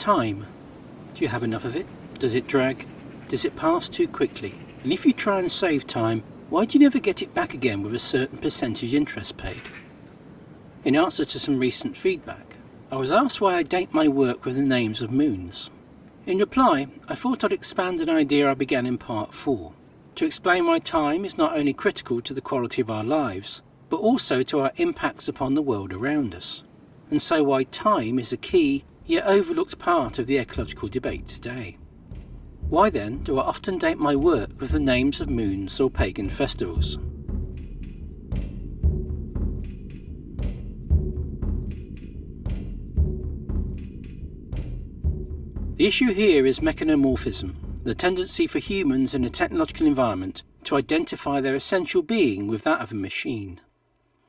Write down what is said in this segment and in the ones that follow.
Time. Do you have enough of it? Does it drag? Does it pass too quickly? And if you try and save time, why do you never get it back again with a certain percentage interest paid? In answer to some recent feedback, I was asked why I date my work with the names of moons. In reply, I thought I'd expand an idea I began in part 4, to explain why time is not only critical to the quality of our lives, but also to our impacts upon the world around us, and so why time is a key yet overlooked part of the ecological debate today. Why then do I often date my work with the names of moons or pagan festivals? The issue here is mechanomorphism, the tendency for humans in a technological environment to identify their essential being with that of a machine.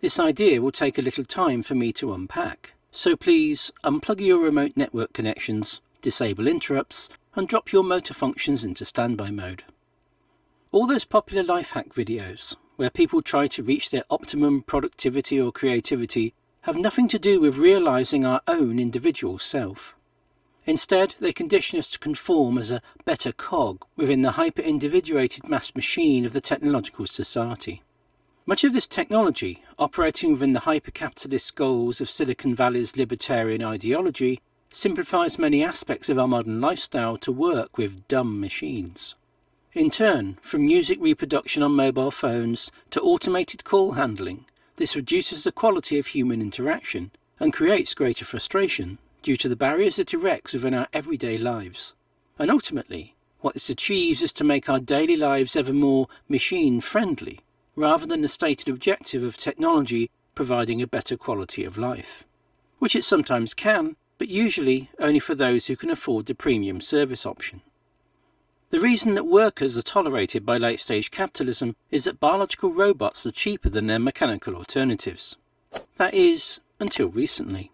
This idea will take a little time for me to unpack, so please unplug your remote network connections, disable interrupts, and drop your motor functions into standby mode. All those popular life hack videos, where people try to reach their optimum productivity or creativity, have nothing to do with realizing our own individual self. Instead, they condition us to conform as a better cog within the hyper-individuated mass machine of the technological society. Much of this technology, operating within the hyper-capitalist goals of Silicon Valley's libertarian ideology, simplifies many aspects of our modern lifestyle to work with dumb machines. In turn, from music reproduction on mobile phones to automated call handling, this reduces the quality of human interaction and creates greater frustration due to the barriers it erects within our everyday lives. And ultimately, what this achieves is to make our daily lives ever more machine-friendly rather than the stated objective of technology providing a better quality of life. Which it sometimes can, but usually only for those who can afford the premium service option. The reason that workers are tolerated by late-stage capitalism is that biological robots are cheaper than their mechanical alternatives. That is, until recently.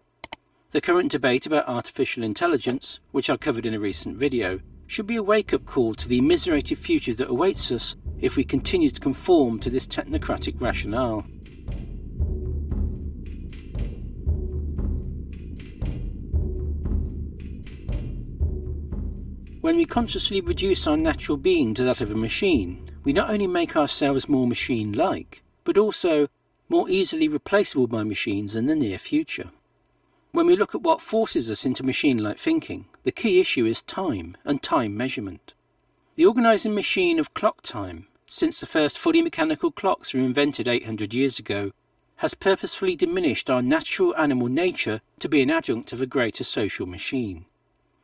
The current debate about artificial intelligence, which I covered in a recent video, should be a wake-up call to the immiserated future that awaits us if we continue to conform to this technocratic rationale. When we consciously reduce our natural being to that of a machine, we not only make ourselves more machine-like, but also more easily replaceable by machines in the near future. When we look at what forces us into machine-like thinking, the key issue is time and time measurement. The organising machine of clock time, since the first fully mechanical clocks were invented 800 years ago, has purposefully diminished our natural animal nature to be an adjunct of a greater social machine.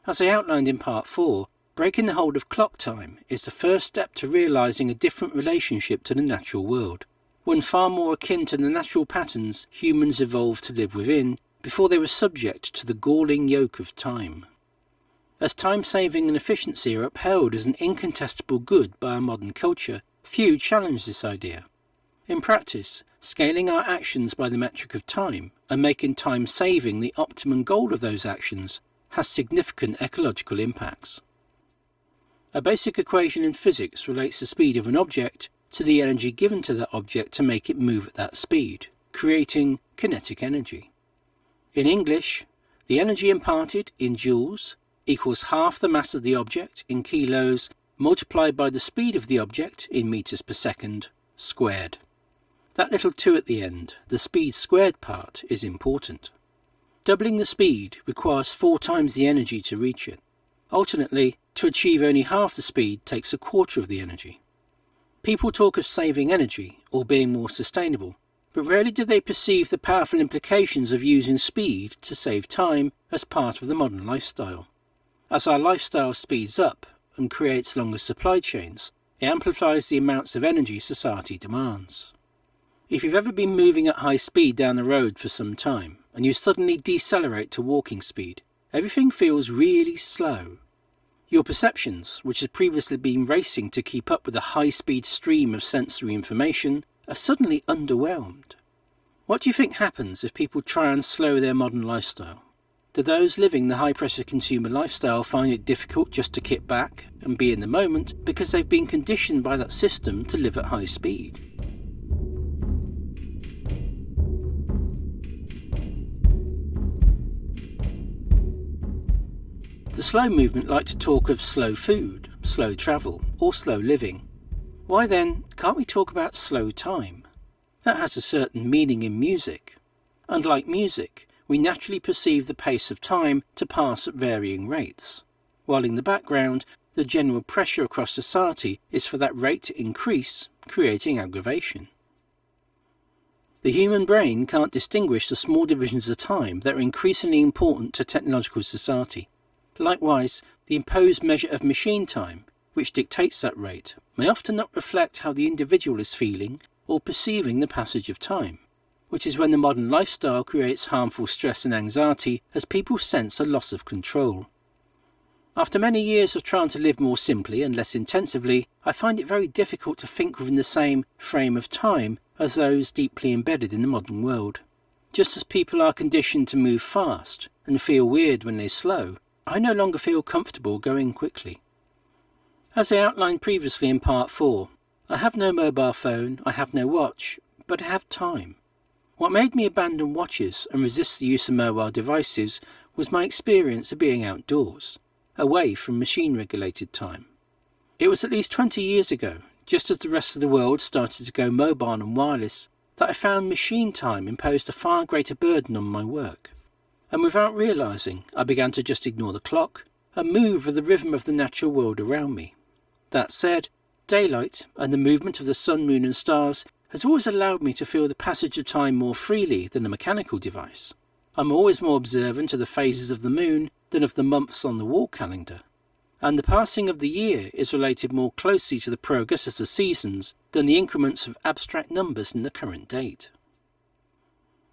As I outlined in part 4, breaking the hold of clock time is the first step to realising a different relationship to the natural world, one far more akin to the natural patterns humans evolved to live within before they were subject to the galling yoke of time. As time saving and efficiency are upheld as an incontestable good by our modern culture, few challenge this idea. In practice, scaling our actions by the metric of time and making time saving the optimum goal of those actions has significant ecological impacts. A basic equation in physics relates the speed of an object to the energy given to that object to make it move at that speed, creating kinetic energy. In English, the energy imparted in joules equals half the mass of the object in kilos multiplied by the speed of the object in meters per second squared. That little 2 at the end, the speed squared part, is important. Doubling the speed requires four times the energy to reach it. Alternately, to achieve only half the speed takes a quarter of the energy. People talk of saving energy or being more sustainable, but rarely do they perceive the powerful implications of using speed to save time as part of the modern lifestyle. As our lifestyle speeds up and creates longer supply chains, it amplifies the amounts of energy society demands. If you've ever been moving at high speed down the road for some time, and you suddenly decelerate to walking speed, everything feels really slow. Your perceptions, which had previously been racing to keep up with the high-speed stream of sensory information, are suddenly underwhelmed. What do you think happens if people try and slow their modern lifestyle? Do those living the high pressure consumer lifestyle find it difficult just to kick back and be in the moment because they've been conditioned by that system to live at high speed? The slow movement like to talk of slow food, slow travel, or slow living. Why then can't we talk about slow time? That has a certain meaning in music. Unlike music, we naturally perceive the pace of time to pass at varying rates, while in the background, the general pressure across society is for that rate to increase, creating aggravation. The human brain can't distinguish the small divisions of time that are increasingly important to technological society. Likewise, the imposed measure of machine time, which dictates that rate, may often not reflect how the individual is feeling or perceiving the passage of time, which is when the modern lifestyle creates harmful stress and anxiety as people sense a loss of control. After many years of trying to live more simply and less intensively, I find it very difficult to think within the same frame of time as those deeply embedded in the modern world. Just as people are conditioned to move fast and feel weird when they slow, I no longer feel comfortable going quickly. As I outlined previously in part 4, I have no mobile phone, I have no watch, but I have time. What made me abandon watches and resist the use of mobile devices was my experience of being outdoors, away from machine-regulated time. It was at least 20 years ago, just as the rest of the world started to go mobile and wireless, that I found machine time imposed a far greater burden on my work. And without realising, I began to just ignore the clock and move with the rhythm of the natural world around me. That said, daylight and the movement of the sun, moon and stars has always allowed me to feel the passage of time more freely than a mechanical device. I'm always more observant of the phases of the moon than of the months on the wall calendar. And the passing of the year is related more closely to the progress of the seasons than the increments of abstract numbers in the current date.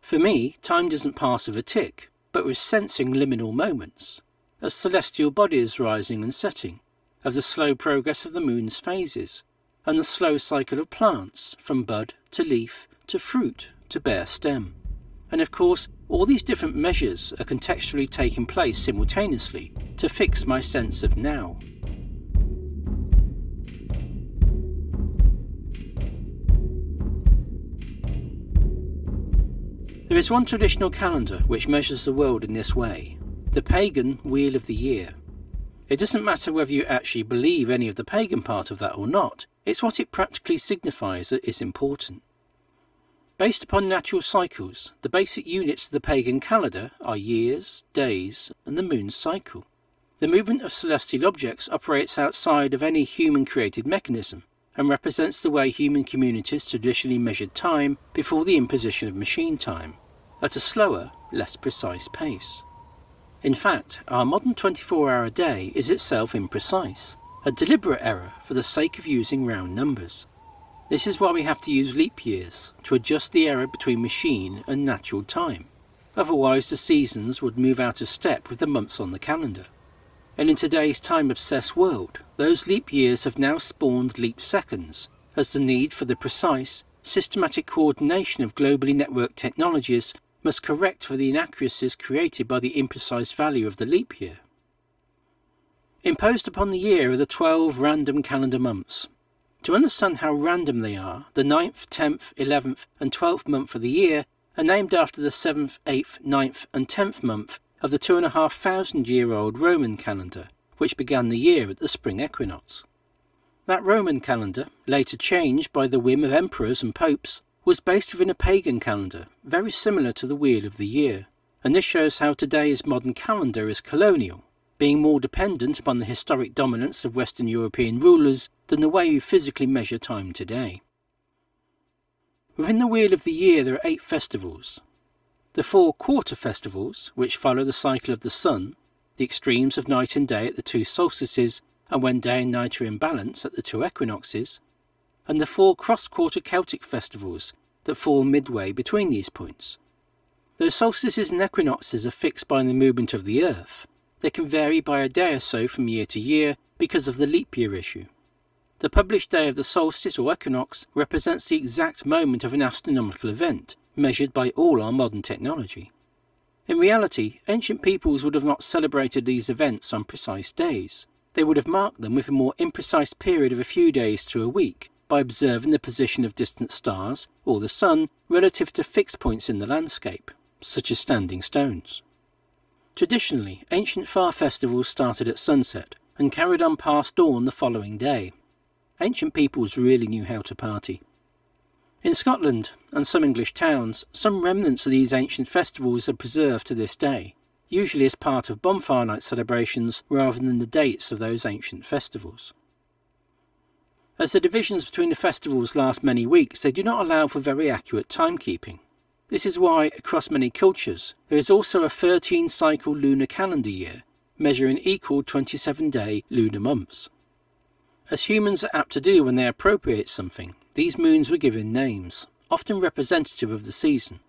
For me, time doesn't pass with a tick, but with sensing liminal moments, of celestial bodies rising and setting, of the slow progress of the moon's phases, and the slow cycle of plants from bud to leaf to fruit to bare stem. And of course, all these different measures are contextually taking place simultaneously to fix my sense of now. There is one traditional calendar which measures the world in this way, the pagan Wheel of the Year. It doesn't matter whether you actually believe any of the pagan part of that or not, it's what it practically signifies that is important. Based upon natural cycles, the basic units of the pagan calendar are years, days, and the moon's cycle. The movement of celestial objects operates outside of any human-created mechanism and represents the way human communities traditionally measured time before the imposition of machine time, at a slower, less precise pace. In fact, our modern 24-hour day is itself imprecise, a deliberate error for the sake of using round numbers. This is why we have to use leap years, to adjust the error between machine and natural time. Otherwise the seasons would move out of step with the months on the calendar. And in today's time-obsessed world, those leap years have now spawned leap seconds, as the need for the precise, systematic coordination of globally networked technologies must correct for the inaccuracies created by the imprecise value of the leap year. Imposed upon the year are the 12 random calendar months. To understand how random they are, the 9th, 10th, 11th and 12th month of the year are named after the 7th, 8th, 9th and 10th month of the two and a half thousand year old Roman calendar, which began the year at the spring equinox. That Roman calendar, later changed by the whim of emperors and popes, was based within a pagan calendar, very similar to the Wheel of the Year, and this shows how today's modern calendar is colonial, being more dependent upon the historic dominance of Western European rulers than the way we physically measure time today. Within the Wheel of the Year there are eight festivals. The four quarter festivals, which follow the cycle of the sun, the extremes of night and day at the two solstices and when day and night are in balance at the two equinoxes, and the four cross-quarter Celtic festivals that fall midway between these points. Though solstices and equinoxes are fixed by the movement of the Earth, they can vary by a day or so from year to year because of the leap year issue. The published day of the solstice or equinox represents the exact moment of an astronomical event, measured by all our modern technology. In reality, ancient peoples would have not celebrated these events on precise days. They would have marked them with a more imprecise period of a few days to a week, by observing the position of distant stars or the sun relative to fixed points in the landscape, such as standing stones. Traditionally, ancient fire festivals started at sunset and carried on past dawn the following day. Ancient peoples really knew how to party. In Scotland and some English towns, some remnants of these ancient festivals are preserved to this day, usually as part of bonfire night celebrations rather than the dates of those ancient festivals. As the divisions between the festivals last many weeks, they do not allow for very accurate timekeeping. This is why, across many cultures, there is also a 13 cycle lunar calendar year, measuring equal 27 day lunar months. As humans are apt to do when they appropriate something, these moons were given names, often representative of the season.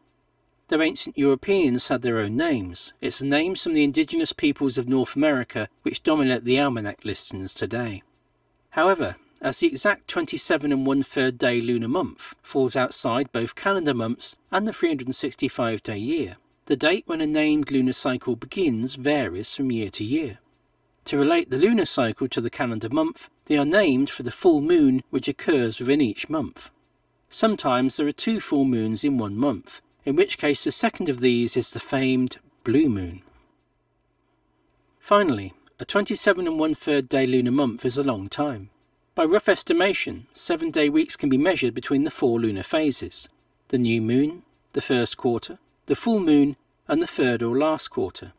Though ancient Europeans had their own names, it's the names from the indigenous peoples of North America which dominate the almanac listings today. However, as the exact 27 and one third day lunar month falls outside both calendar months and the 365 day year, the date when a named lunar cycle begins varies from year to year. To relate the lunar cycle to the calendar month, they are named for the full moon which occurs within each month. Sometimes there are two full moons in one month, in which case the second of these is the famed blue moon. Finally, a 27 and one third day lunar month is a long time. By rough estimation, seven day weeks can be measured between the four lunar phases the new moon, the first quarter, the full moon, and the third or last quarter.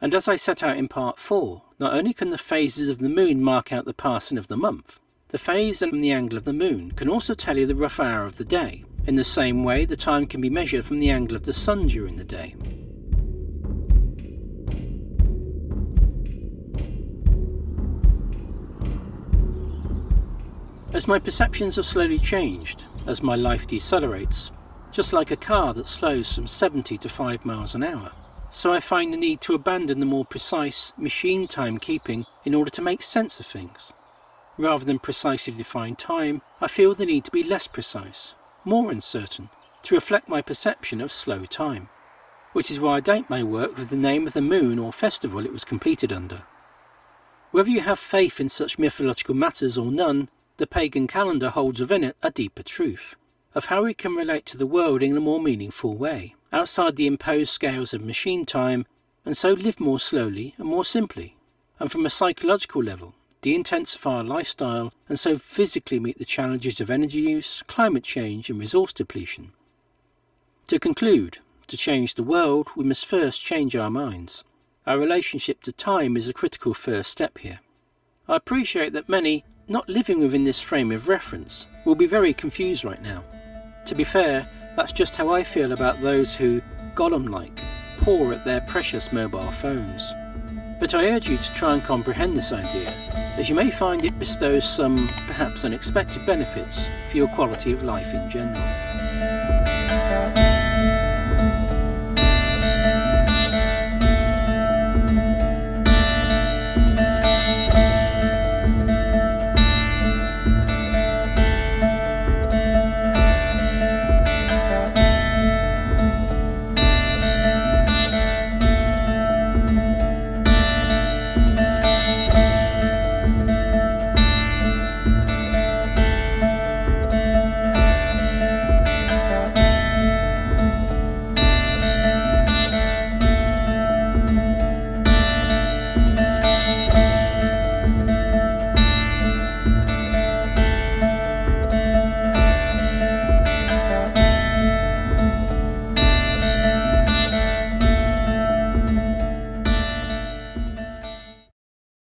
And as I set out in part 4, not only can the phases of the moon mark out the passing of the month, the phase and the angle of the moon can also tell you the rough hour of the day. In the same way, the time can be measured from the angle of the sun during the day. As my perceptions have slowly changed, as my life decelerates, just like a car that slows from 70 to 5 miles an hour, so I find the need to abandon the more precise machine timekeeping in order to make sense of things. Rather than precisely define time, I feel the need to be less precise, more uncertain, to reflect my perception of slow time, which is why I date my work with the name of the moon or festival it was completed under. Whether you have faith in such mythological matters or none, the pagan calendar holds within it a deeper truth, of how we can relate to the world in a more meaningful way outside the imposed scales of machine time, and so live more slowly and more simply, and from a psychological level, de-intensify our lifestyle, and so physically meet the challenges of energy use, climate change, and resource depletion. To conclude, to change the world, we must first change our minds. Our relationship to time is a critical first step here. I appreciate that many, not living within this frame of reference, will be very confused right now. To be fair, that's just how I feel about those who, Gollum-like, paw at their precious mobile phones. But I urge you to try and comprehend this idea, as you may find it bestows some, perhaps unexpected benefits for your quality of life in general.